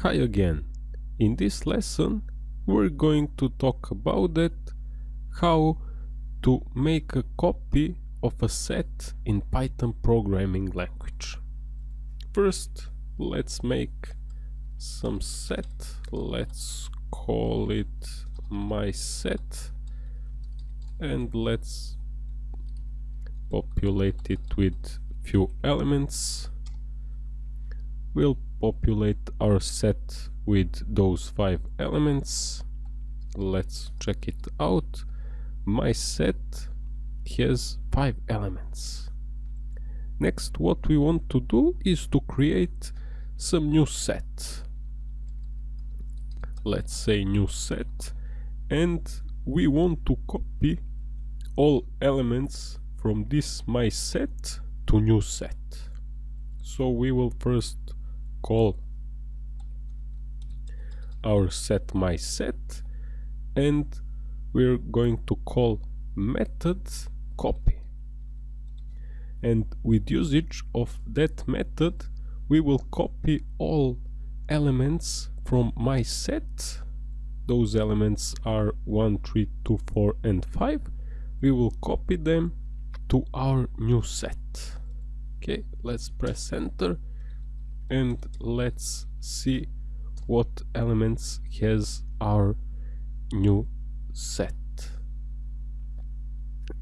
Hi again. In this lesson we're going to talk about it, how to make a copy of a set in Python programming language. First let's make some set, let's call it my set and let's populate it with few elements we'll populate our set with those five elements. Let's check it out. My set has five elements. Next what we want to do is to create some new set. Let's say new set and we want to copy all elements from this my set to new set. So we will first call our set my set and we're going to call method copy. And with usage of that method we will copy all elements from my set. Those elements are 1 3 2 4 and 5 we will copy them to our new set. Okay let's press enter and let's see what elements has our new set.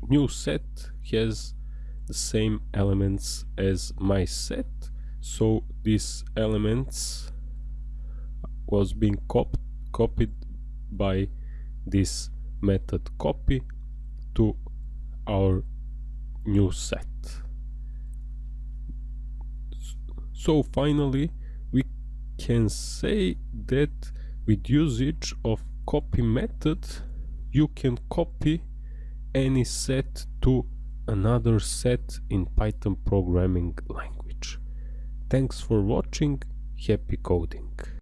New set has the same elements as my set. So these elements was being cop copied by this method copy to our new set so finally we can say that with usage of copy method you can copy any set to another set in Python programming language. Thanks for watching, happy coding!